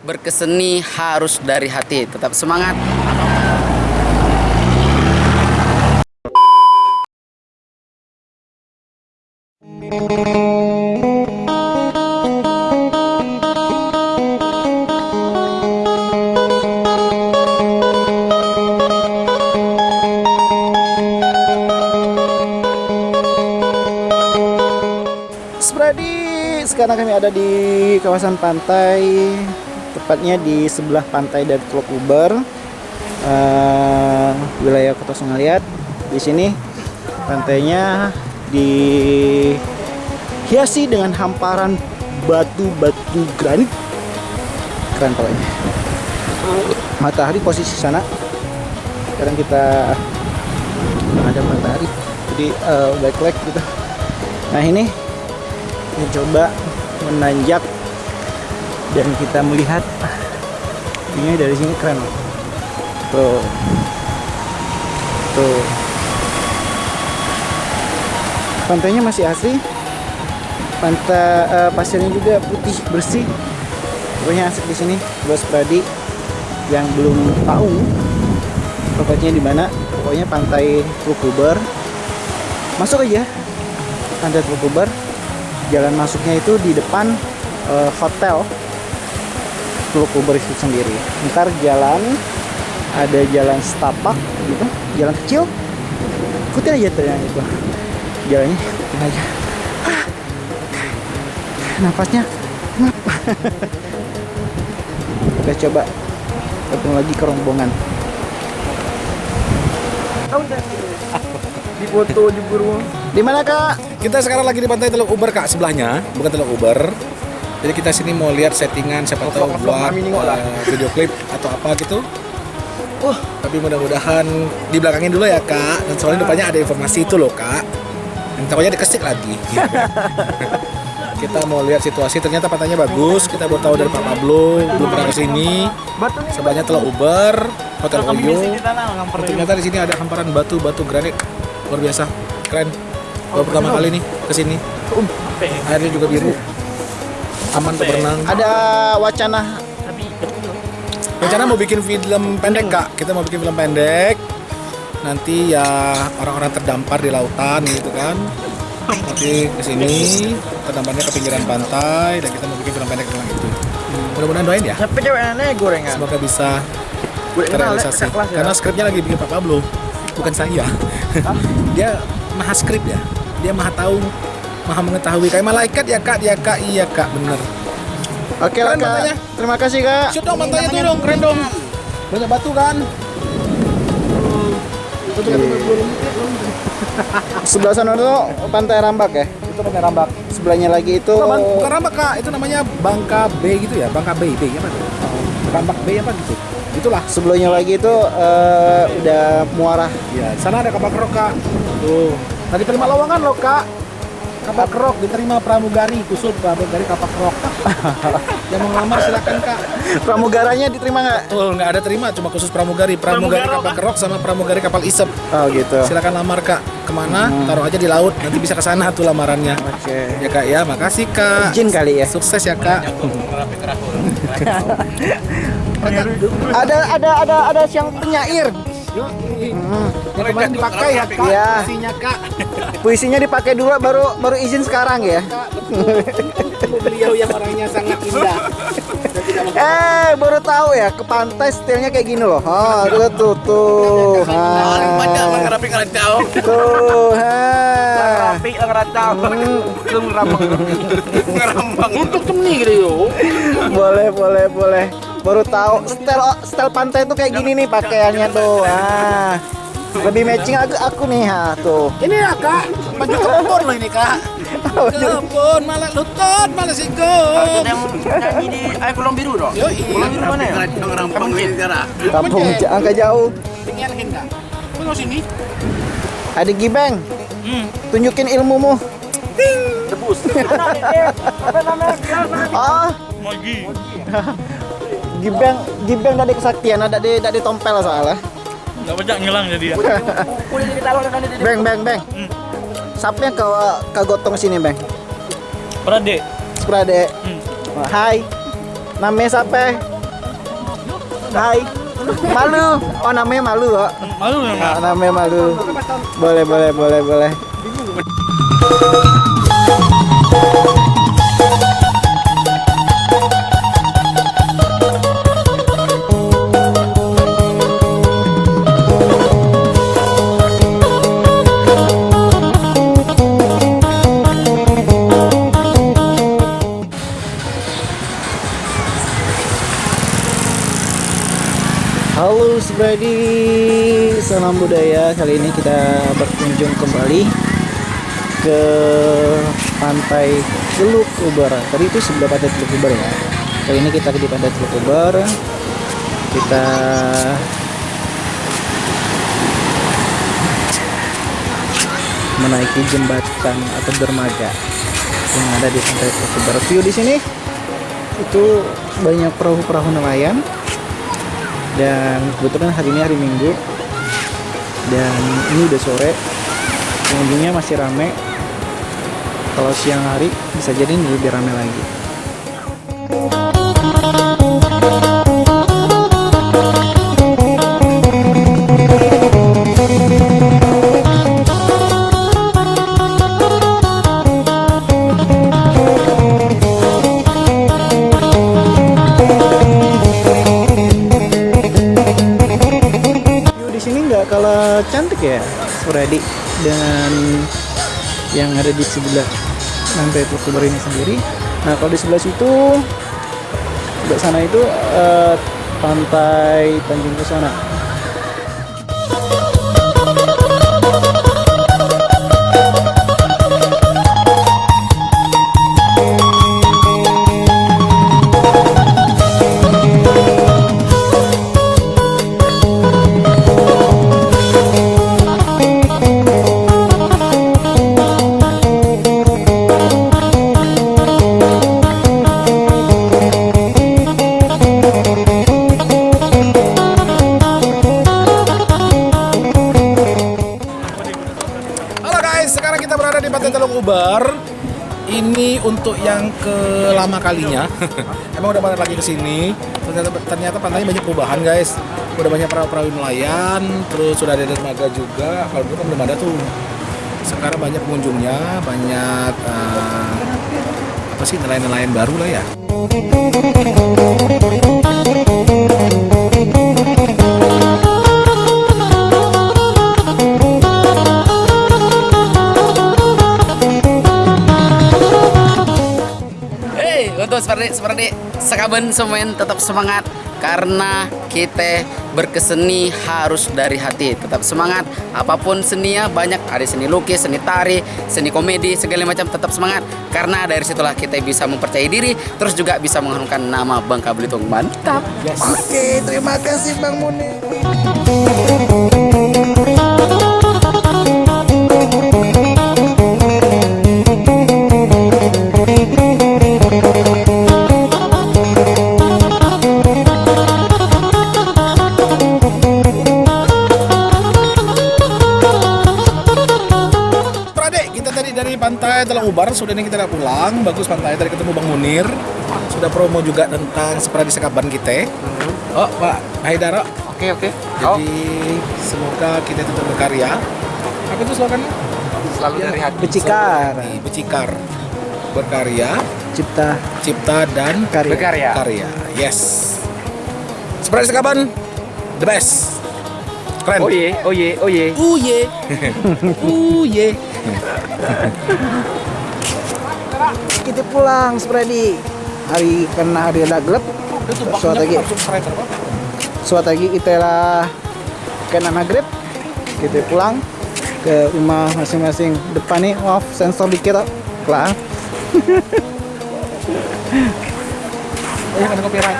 Berkeseni harus dari hati. Tetap semangat. Sekarang kami ada di kawasan pantai, tepatnya di sebelah pantai dari Teluk Uber, eh, wilayah Kota Sungaliat. Di sini pantainya dihiasi dengan hamparan batu-batu granit. Keren pokoknya. Matahari posisi sana. Sekarang kita menghadap matahari. Jadi eh, backlight gitu. Nah ini kita coba menanjak dan kita melihat ini dari sini keren. Tuh. Tuh. Pantainya masih asli pantai eh, pasirnya juga putih bersih. Pokoknya asik di sini bos Pradi yang belum tahu tempatnya di mana. Pokoknya pantai Trukuber masuk aja. Pantai Trukuber jalan masuknya itu di depan eh, hotel Teluk Uber itu sendiri. Ntar jalan ada jalan setapak gitu, jalan kecil. Ikutin aja tuh yang itu. Jalannya ikutin aja. Ah. Nafasnya ngap. Kita coba ketemu lagi ke rombongan. di foto jebur Di mana kak? kita sekarang lagi di pantai Teluk Uber kak sebelahnya bukan Teluk Uber jadi kita sini mau lihat settingan siapa tahu buat eh, video klip atau apa gitu. Wah, tapi mudah-mudahan dibelakangin dulu ya kak. Dan soalnya depannya ada informasi itu loh kak. Yang takutnya dikesik lagi. Kita mau lihat situasi. Ternyata pantainya bagus. Kita baru tahu dari Pak Pablo. Belum pernah ke sini sebelahnya Teluk Uber Hotel Oyo ternyata di sini ada hamparan batu-batu granit. Luar biasa. Keren. Baru pertama kali nih ke sini airnya juga biru aman untuk berenang. Ada wacana. Rencana mau bikin film pendek kak. Kita mau bikin film pendek. Nanti ya orang-orang terdampar di lautan gitu kan. Nanti ke sini terdamparnya ke pinggiran pantai dan kita mau bikin film pendek tentang itu. Mudah-mudahan doain ya. Aneh gorengan? semoga bisa terrealisasi. Ya? karena skripnya lagi bikin Pak Pablo. Bukan saya. Dia maha skrip ya. Dia maha tahu maha mengetahui. Kayak malaikat ya kak. Dia kak. Iya kak. Bener. Oke lah kak. pantainya. Terima kasih kak. shoot dong pantainya tuh dong keren dong. Banyak batu kan? Itu Sebelah sana tuh pantai Rambak ya. itu pantai rambak. Sebelahnya lagi itu bukan, bukan rambak kak. Itu namanya Bangka Bay gitu ya? Bangka Bay Bay apa? Tuh rambak Bay apa gitu? Itulah. Sebelahnya lagi itu eh, udah muara. ya di sana ada kapal kerok kak. Tuh. Tadi terima lowongan loh kak kapal kerok diterima pramugari kusul pramugari kapal kerok yang mau ngelamar silakan kak. Pramugaranya diterima nggak? Tuh nggak ada terima cuma khusus pramugari. Pramugari kapal kerok sama pramugari kapal isep. Oh gitu. silakan lamar kak. Ke mana? Taruh aja di laut nanti bisa ke sana tuh lamarannya. Oke. ya kak ya. Makasih kak. Izin kali ya. sukses ya kak. Ada ada ada ada siang penyair. Yang kemarin dipakai ya kak Iya. isinya kak Puisinya dipakai dulu baru baru izin sekarang ya. beliau yang orangnya sangat indah Eh baru tahu ya ke pantai stylenya kayak gini loh. Oh tuh tuh tuh. Ha. Rapi ngeracau. Tuh. Ha. Rapi ngeracau. Belum rambang. Ngerambang. Untuk temni gitu yo. Boleh boleh boleh. Baru tahu style style pantai tuh kayak gini nih pakaiannya tuh. Ah. Lebih matching aku, aku nih ha tuh. ini ya kak baju kebun loh ini kak kebun malah lutut malah sikut nyanyi di air kolong biru dong. yo iya biru mana ya? Ngerampang sekarang. Kampung angka jauh. tinggal kak tunggu sini Adik Gibeng. Tunjukin ilmumu. Debus. Ah. Gibeng Gibeng dari kesaktian ada di dari tompel soalnya. Gak banyak ngilang jadi ya. Beng beng beng. Siapa yang ke ke gotong sini beng? Prade. Sprade. Hmm. Hai. Namanya siapa? Hai. Malu. Oh namanya malu kok. Malu ya Oh, namanya malu. Boleh boleh boleh boleh. Halo Subradi, salam budaya. Kali ini kita berkunjung kembali ke pantai Teluk Uber. Tadi itu sebelah pantai Teluk Uber ya. Kali ini kita di pantai Teluk Uber. Kita menaiki jembatan atau dermaga yang ada di pantai Teluk Uber. View di sini itu banyak perahu-perahu nelayan dan kebetulan hari ini hari Minggu. Dan ini udah sore. Pengunjungnya masih rame. Kalau siang hari bisa jadi ini lebih rame lagi Freddy dengan yang ada di sebelah pantai Teluk Uber ini sendiri. Nah kalau di sebelah situ, sebelah sana itu eh, pantai Tanjung Ke sana. Guys, sekarang kita berada di Pantai Teluk Ubar. Ini untuk yang kelama kalinya. Emang udah balik lagi ke sini. Ternyata, ternyata pantainya banyak perubahan guys. Udah banyak perahu-perahu nelayan, terus sudah ada dermaga juga. Kalau dulu kan belum ada tuh. Sekarang banyak pengunjungnya, banyak eh, apa sih nelayan-nelayan baru lah ya. Seperti seperti sekaben semuanya tetap semangat karena kita berkeseni harus dari hati. Tetap semangat. Apa pun seninya banyak ada seni lukis, seni tari, seni komedi, segala macam tetap semangat karena dari situlah kita bisa mempercayai diri terus juga bisa mengharumkan nama Bangka Belitung. Mantap. Oke, terima kasih Bang Muni. Tadi dari pantai telah ubar, sudah ini kita udah pulang. Bagus pantai, tadi ketemu Bang Munir. Sudah promo juga tentang seperti sekaban kita. Oh, Pak Haidara. Oke, oke. Jadi semoga kita tetap berkarya. Apa itu slogannya? selalu dari hati. Becikar, Di Becikar. Berkarya, cipta cipta dan karya. Berkarya. karya. Yes. Seperti sekaban, the best. Keren. Oh ye, oh ye, oh ye. Uye. Uye. Kita pulang Freddy. Hari karena hari ada gelap. Suatu lagi, suatu lagi kita lah kena maghrib. Kita pulang ke rumah masing-masing. Depan nih off sensor dikit. Kelar. Oh, copyright.